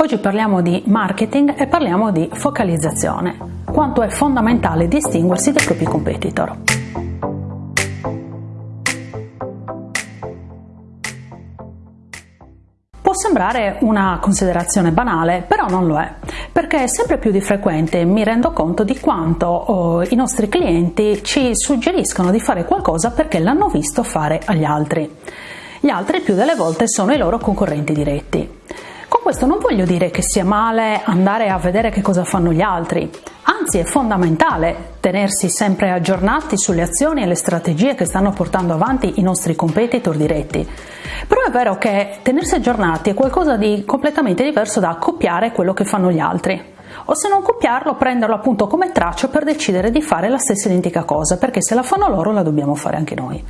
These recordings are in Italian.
Oggi parliamo di marketing e parliamo di focalizzazione, quanto è fondamentale distinguersi dai propri competitor. Può sembrare una considerazione banale, però non lo è, perché sempre più di frequente mi rendo conto di quanto oh, i nostri clienti ci suggeriscono di fare qualcosa perché l'hanno visto fare agli altri. Gli altri più delle volte sono i loro concorrenti diretti. Con questo non voglio dire che sia male andare a vedere che cosa fanno gli altri, anzi è fondamentale tenersi sempre aggiornati sulle azioni e le strategie che stanno portando avanti i nostri competitor diretti. Però è vero che tenersi aggiornati è qualcosa di completamente diverso da copiare quello che fanno gli altri o se non copiarlo prenderlo appunto come traccia per decidere di fare la stessa identica cosa perché se la fanno loro la dobbiamo fare anche noi.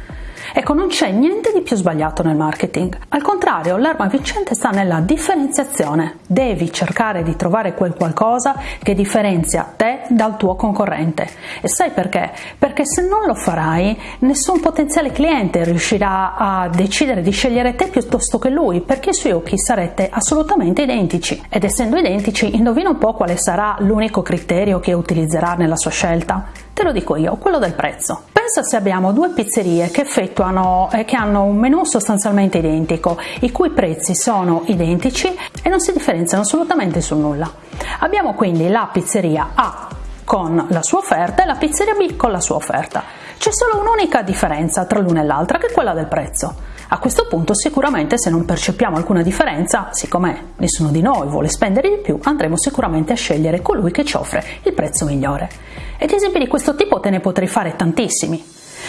Ecco, non c'è niente di più sbagliato nel marketing. Al contrario, l'arma vincente sta nella differenziazione. Devi cercare di trovare quel qualcosa che differenzia te dal tuo concorrente. E sai perché? Perché se non lo farai, nessun potenziale cliente riuscirà a decidere di scegliere te piuttosto che lui, perché ai suoi occhi sarete assolutamente identici. Ed essendo identici, indovina un po' quale sarà l'unico criterio che utilizzerà nella sua scelta? Te lo dico io, quello del prezzo. Pensa se abbiamo due pizzerie che effettuano eh, che hanno un menù sostanzialmente identico, i cui prezzi sono identici e non si differenziano assolutamente su nulla. Abbiamo quindi la pizzeria A con la sua offerta e la pizzeria B con la sua offerta. C'è solo un'unica differenza tra l'una e l'altra che è quella del prezzo. A questo punto sicuramente se non percepiamo alcuna differenza, siccome nessuno di noi vuole spendere di più, andremo sicuramente a scegliere colui che ci offre il prezzo migliore. Ed esempi di questo tipo te ne potrei fare tantissimi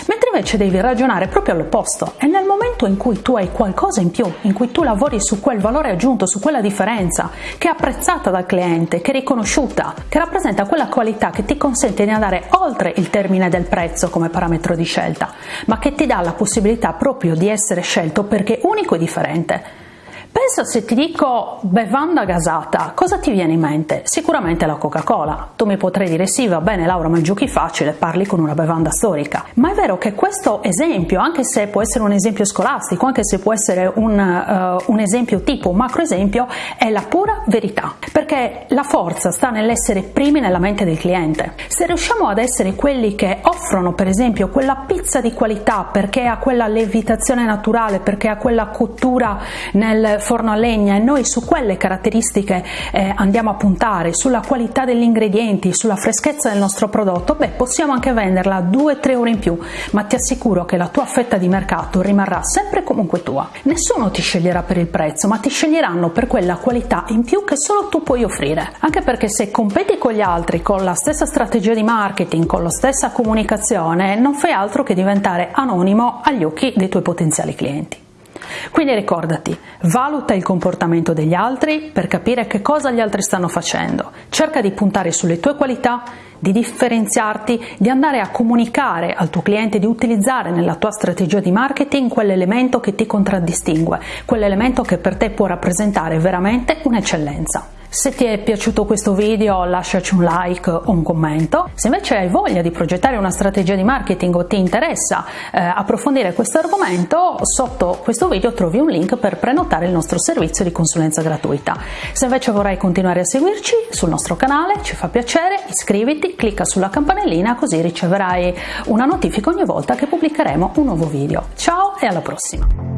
mentre invece devi ragionare proprio all'opposto. E nel momento in cui tu hai qualcosa in più, in cui tu lavori su quel valore aggiunto, su quella differenza che è apprezzata dal cliente, che è riconosciuta, che rappresenta quella qualità che ti consente di andare oltre il termine del prezzo come parametro di scelta, ma che ti dà la possibilità proprio di essere scelto perché unico e differente Pensa se ti dico bevanda gasata, cosa ti viene in mente? Sicuramente la Coca-Cola. Tu mi potrai dire sì, va bene Laura, ma giochi facile, parli con una bevanda storica. Ma è vero che questo esempio, anche se può essere un esempio scolastico, anche se può essere un, uh, un esempio tipo, un macro esempio, è la pura verità. Perché la forza sta nell'essere primi nella mente del cliente. Se riusciamo ad essere quelli che offrono, per esempio, quella pizza di qualità perché ha quella levitazione naturale, perché ha quella cottura nel forno a legna e noi su quelle caratteristiche eh, andiamo a puntare, sulla qualità degli ingredienti, sulla freschezza del nostro prodotto, beh possiamo anche venderla 2-3 ore in più, ma ti assicuro che la tua fetta di mercato rimarrà sempre comunque tua. Nessuno ti sceglierà per il prezzo, ma ti sceglieranno per quella qualità in più che solo tu puoi offrire. Anche perché se competi con gli altri con la stessa strategia di marketing, con la stessa comunicazione, non fai altro che diventare anonimo agli occhi dei tuoi potenziali clienti. Quindi ricordati, valuta il comportamento degli altri per capire che cosa gli altri stanno facendo, cerca di puntare sulle tue qualità, di differenziarti, di andare a comunicare al tuo cliente, di utilizzare nella tua strategia di marketing quell'elemento che ti contraddistingue, quell'elemento che per te può rappresentare veramente un'eccellenza. Se ti è piaciuto questo video lasciaci un like o un commento, se invece hai voglia di progettare una strategia di marketing o ti interessa eh, approfondire questo argomento, sotto questo video trovi un link per prenotare il nostro servizio di consulenza gratuita. Se invece vorrai continuare a seguirci sul nostro canale, ci fa piacere, iscriviti, clicca sulla campanellina così riceverai una notifica ogni volta che pubblicheremo un nuovo video. Ciao e alla prossima!